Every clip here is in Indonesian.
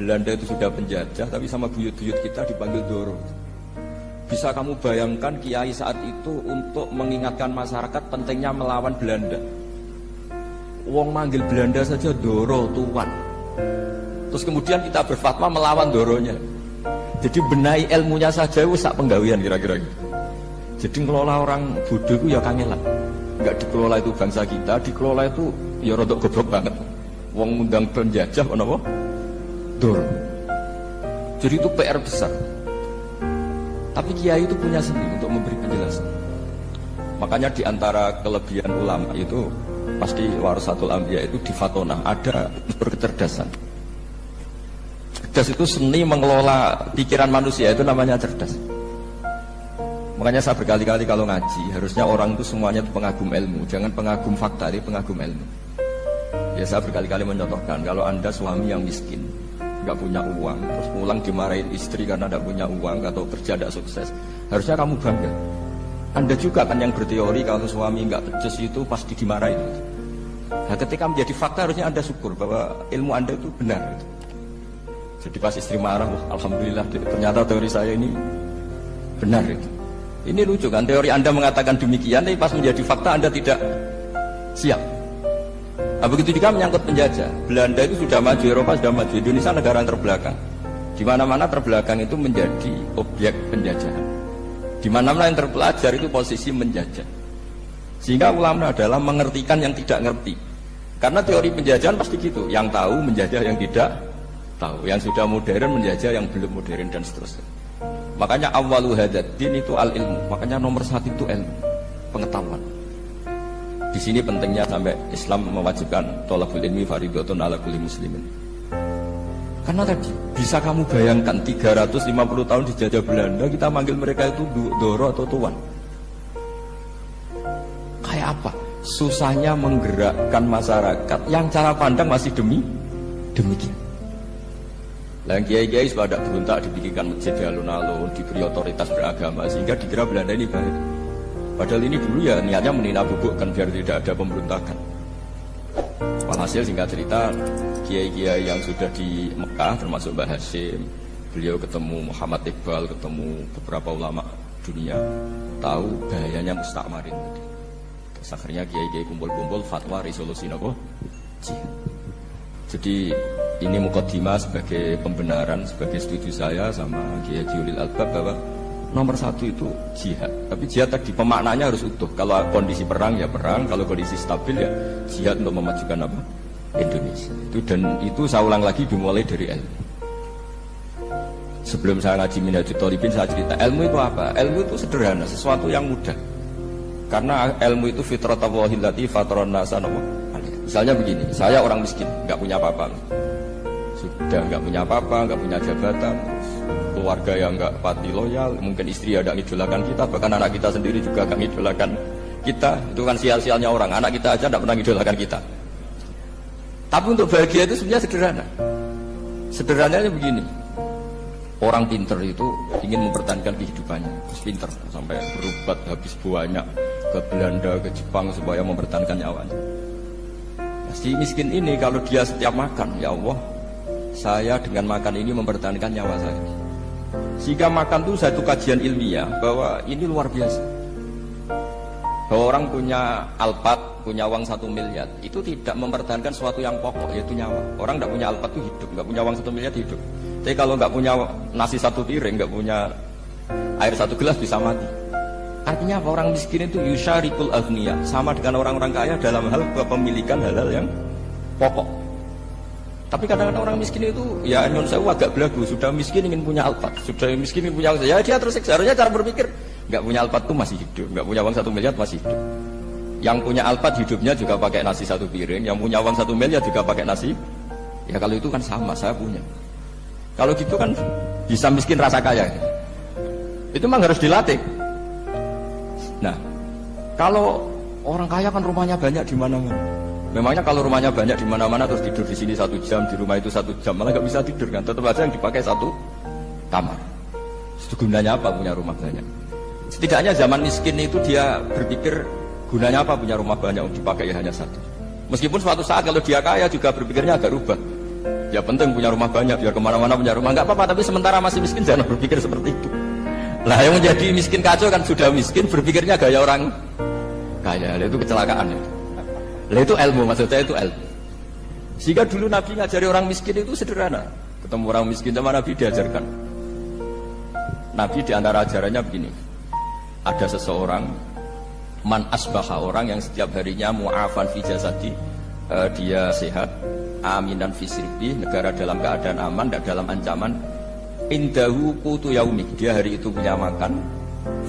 Belanda itu sudah penjajah, tapi sama buyut-buyut kita dipanggil Doro. Bisa kamu bayangkan Kiai saat itu untuk mengingatkan masyarakat pentingnya melawan Belanda. Wong manggil Belanda saja Doro tuan. Terus kemudian kita berfatwa melawan Doronya. Jadi benahi ilmunya saja itu sak penggawian kira-kira gitu. Jadi ngelola orang bodoh itu ya kangelan. Enggak dikelola itu bangsa kita, dikelola itu ya rodok goblok banget. Wong undang penjajah apa? Jadi itu PR besar. Tapi kiai itu punya seni untuk memberi penjelasan. Makanya di antara kelebihan ulama itu pasti warasatul ambia itu di fatona ada berkecerdasan. Cerdas itu seni mengelola pikiran manusia itu namanya cerdas. Makanya saya berkali-kali kalau ngaji harusnya orang itu semuanya itu pengagum ilmu, jangan pengagum fakta, pengagum ilmu. Ya saya berkali-kali mencontohkan kalau anda suami yang miskin, nggak punya uang, terus pulang dimarahin istri karena tidak punya uang atau kerja tidak sukses, harusnya kamu bangga. Anda juga kan yang berteori kalau suami nggak becus itu pasti dimarahin. Nah, ketika menjadi fakta harusnya anda syukur bahwa ilmu anda itu benar. Jadi pas istri marah, wah, alhamdulillah ternyata teori saya ini benar itu. Ini lucu kan, teori Anda mengatakan demikian, tapi pas menjadi fakta Anda tidak siap. Nah, begitu juga menyangkut penjajah. Belanda itu sudah maju, Eropa sudah maju, Indonesia negara yang terbelakang. Di mana-mana terbelakang itu menjadi objek penjajahan. Di mana-mana yang terpelajar itu posisi menjajah. Sehingga ulama adalah mengertikan yang tidak ngerti. Karena teori penjajahan pasti gitu, yang tahu menjajah yang tidak tahu, yang sudah modern menjajah yang belum modern dan seterusnya. Makanya awalu din itu al ilmu. Makanya nomor satu itu ilmu, pengetahuan. Di sini pentingnya sampai Islam mewajibkan tolakul ilmi faridotun ala kulli muslimin. Karena tadi bisa kamu bayangkan 350 tahun dijajah Belanda kita manggil mereka itu doro atau tuan. Kayak apa? Susahnya menggerakkan masyarakat yang cara pandang masih demi demikian. Dan kiai-kiai pada berontak dibikinkan masjid di alun-alun, diberi otoritas beragama sehingga dikira Belanda ini baik. Padahal ini dulu ya niatnya menina bubukkan biar tidak ada pemberontakan. Walhasil singkat cerita, kiai-kiai yang sudah di Mekah termasuk Mbah Hashim, beliau ketemu Muhammad Iqbal, ketemu beberapa ulama dunia, tahu bahayanya mustakmarin. Terus akhirnya kiai-kiai kumpul-kumpul fatwa resolusi nopo. Jadi ini mukaddimah sebagai pembenaran, sebagai setuju saya sama Kiai Julil Albab bahwa nomor satu itu jihad. Tapi jihad tadi pemaknanya harus utuh. Kalau kondisi perang ya perang, kalau kondisi stabil ya jihad untuk memajukan apa? Indonesia. Itu dan itu saya ulang lagi dimulai dari ilmu. Sebelum saya ngaji Minhajul Talibin saya cerita ilmu itu apa? Ilmu itu sederhana, sesuatu yang mudah. Karena ilmu itu fitratallahi fatron nasa Misalnya begini, saya orang miskin, nggak punya apa-apa sudah nggak punya apa-apa, nggak punya jabatan, keluarga yang nggak pati loyal, mungkin istri ada ngidolakan kita, bahkan anak kita sendiri juga nggak ngidolakan kita. Itu kan sial-sialnya orang, anak kita aja nggak pernah ngidolakan kita. Tapi untuk bahagia itu sebenarnya sederhana. Sederhananya begini, orang pinter itu ingin mempertahankan kehidupannya, pinter sampai berubat habis banyak ke Belanda, ke Jepang supaya mempertahankan nyawanya. Si miskin ini kalau dia setiap makan, ya Allah, saya dengan makan ini mempertahankan nyawa saya. Jika makan itu satu kajian ilmiah bahwa ini luar biasa. Bahwa orang punya alpat, punya uang satu miliar, itu tidak mempertahankan sesuatu yang pokok, yaitu nyawa. Orang tidak punya alpat itu hidup, nggak punya uang satu miliar hidup. Tapi kalau nggak punya nasi satu piring, nggak punya air satu gelas bisa mati. Artinya apa? Orang miskin itu yusyarikul agniya, sama dengan orang-orang kaya dalam hal kepemilikan hal-hal yang pokok. Tapi kadang-kadang orang miskin itu ya non saya agak belagu, sudah miskin ingin punya alpat, sudah miskin ingin punya ya dia terus seharusnya cara berpikir nggak punya alpat tuh masih hidup, nggak punya uang satu miliar masih hidup. Yang punya alpat hidupnya juga pakai nasi satu piring, yang punya uang satu miliar juga pakai nasi. Ya kalau itu kan sama, saya punya. Kalau gitu kan bisa miskin rasa kaya. Itu memang harus dilatih. Nah, kalau orang kaya kan rumahnya banyak di mana-mana. Memangnya kalau rumahnya banyak di mana-mana terus tidur di sini satu jam, di rumah itu satu jam, malah nggak bisa tidur kan? Tetap aja yang dipakai satu kamar. Gunanya apa punya rumah banyak? Setidaknya zaman miskin itu dia berpikir gunanya apa punya rumah banyak untuk dipakai hanya satu. Meskipun suatu saat kalau dia kaya juga berpikirnya agak rubah. Ya penting punya rumah banyak biar ke mana-mana punya rumah nggak apa-apa. Tapi sementara masih miskin jangan berpikir seperti itu. Lah yang menjadi miskin kacau kan sudah miskin berpikirnya gaya orang kaya. Itu kecelakaan itu. Lah itu ilmu maksudnya itu ilmu. Sehingga dulu Nabi ngajari orang miskin itu sederhana. Ketemu orang miskin sama Nabi diajarkan. Nabi di antara ajarannya begini. Ada seseorang man asbaha orang yang setiap harinya mu'afan fi jasadi uh, dia sehat aminan fi sirbi negara dalam keadaan aman dan dalam ancaman indahu kutu yaumi dia hari itu punya makan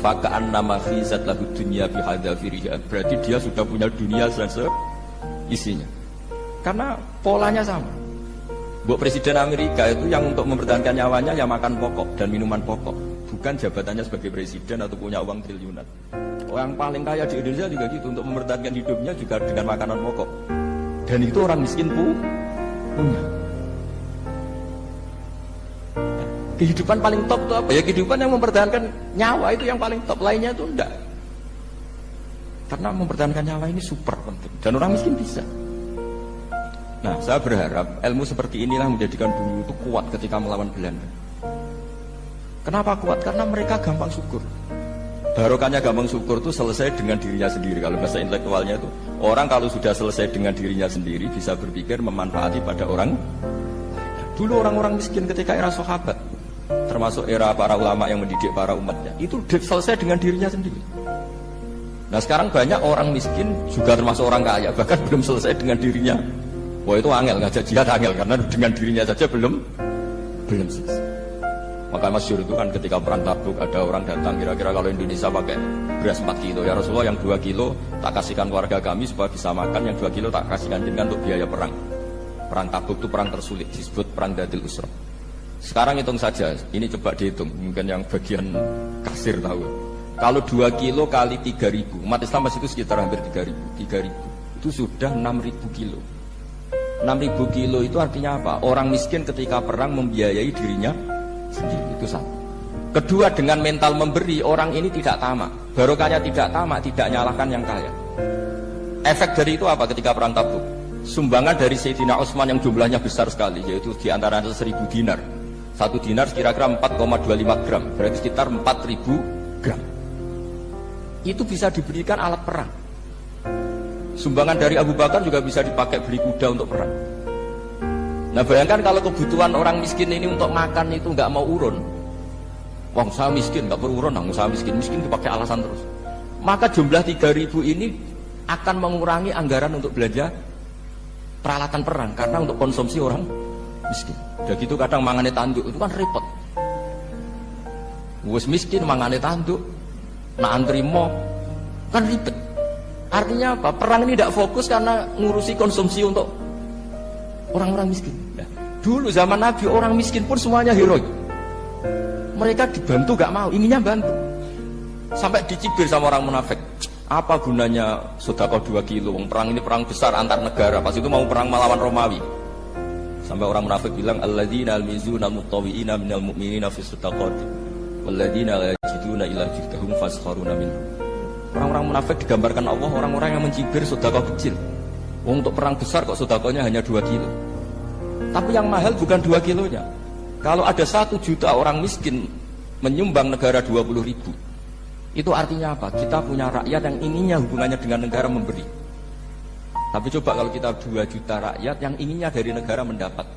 fakaan nama lagu dunia bihadafiriha berarti dia sudah punya dunia selesai isinya karena polanya sama Buat Presiden Amerika itu yang untuk mempertahankan nyawanya ya makan pokok dan minuman pokok bukan jabatannya sebagai presiden atau punya uang triliunan Orang paling kaya di Indonesia juga gitu untuk mempertahankan hidupnya juga dengan makanan pokok. Dan itu orang miskin pun punya. Kehidupan paling top itu apa? Ya kehidupan yang mempertahankan nyawa itu yang paling top. Lainnya itu enggak. Karena mempertahankan nyawa ini super penting. Dan orang miskin bisa. Nah, saya berharap ilmu seperti inilah menjadikan bumi itu kuat ketika melawan Belanda. Kenapa kuat? Karena mereka gampang syukur. Barokahnya gampang syukur itu selesai dengan dirinya sendiri. Kalau bahasa intelektualnya itu orang kalau sudah selesai dengan dirinya sendiri bisa berpikir memanfaati pada orang. Dulu orang-orang miskin ketika era sahabat, termasuk era para ulama yang mendidik para umatnya, itu selesai dengan dirinya sendiri. Nah sekarang banyak orang miskin juga termasuk orang kaya, bahkan belum selesai dengan dirinya. Wah itu angel ngajak jihad angel karena dengan dirinya saja belum belum selesai. Maka masyur itu kan ketika perang tabuk ada orang datang kira-kira kalau Indonesia pakai beras 4 kilo ya Rasulullah yang 2 kilo tak kasihkan keluarga kami supaya bisa makan yang 2 kilo tak kasihkan jenengan untuk biaya perang. Perang tabuk itu perang tersulit disebut perang dadil usra. Sekarang hitung saja, ini coba dihitung mungkin yang bagian kasir tahu. Kalau 2 kilo kali 3 ribu, umat Islam masih itu sekitar hampir 3 ribu. 3 ribu itu sudah 6 ribu kilo. 6 ribu kilo itu artinya apa? Orang miskin ketika perang membiayai dirinya sendiri itu satu. Kedua dengan mental memberi orang ini tidak tamak. Barokahnya tidak tamak, tidak nyalahkan yang kaya. Efek dari itu apa ketika perang tabuk? Sumbangan dari Sayyidina Utsman yang jumlahnya besar sekali, yaitu di antara seribu dinar. Satu dinar kira-kira 4,25 gram, berarti sekitar 4000 gram. Itu bisa diberikan alat perang. Sumbangan dari Abu Bakar juga bisa dipakai beli kuda untuk perang. Nah bayangkan kalau kebutuhan orang miskin ini untuk makan itu nggak mau urun. Wong saya miskin nggak perlu urun, nggak saya miskin miskin dipakai alasan terus. Maka jumlah 3000 ini akan mengurangi anggaran untuk belanja peralatan perang karena untuk konsumsi orang miskin. Udah gitu kadang mangane tanduk itu kan repot. Wes miskin mangane tanduk, nak antri mau kan ribet. Artinya apa? Perang ini tidak fokus karena ngurusi konsumsi untuk orang-orang miskin. Nah, dulu zaman Nabi orang miskin pun semuanya heroik. Mereka dibantu gak mau, inginnya bantu. Sampai dicibir sama orang munafik. Apa gunanya sodako 2 kilo? Perang ini perang besar antar negara. Pas itu mau perang melawan Romawi. Sampai orang munafik bilang alladzina almizuna mutawiina minal mu'minina fi sadaqati walladzina la yajiduna illa juhdahum faskharuna minhum. Orang-orang munafik digambarkan Allah orang-orang yang mencibir sodako kecil. Untuk perang besar kok sodakonya hanya 2 kilo. Tapi yang mahal bukan 2 kilonya. Kalau ada satu juta orang miskin menyumbang negara 20 ribu. Itu artinya apa? Kita punya rakyat yang inginnya hubungannya dengan negara memberi. Tapi coba kalau kita 2 juta rakyat yang inginnya dari negara mendapat.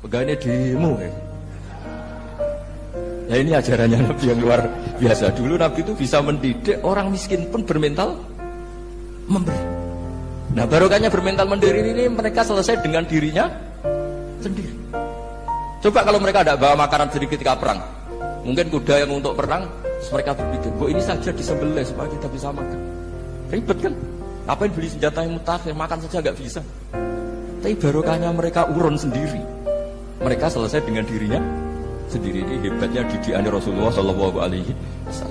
Pegawainya demo ya. Ya ini ajarannya Nabi yang luar biasa. Dulu Nabi itu bisa mendidik orang miskin pun bermental memberi. Nah barokahnya bermental mandiri ini mereka selesai dengan dirinya sendiri. Coba kalau mereka tidak bawa makanan sedikit ketika perang, mungkin kuda yang untuk perang, mereka berpikir, bu ini saja disembelih supaya kita bisa makan. Ribet kan? Apa yang beli senjata yang mutakhir, makan saja nggak bisa. Tapi barokahnya mereka urun sendiri. Mereka selesai dengan dirinya sendiri. Ini hebatnya didikan Rasulullah Shallallahu Alaihi Wasallam.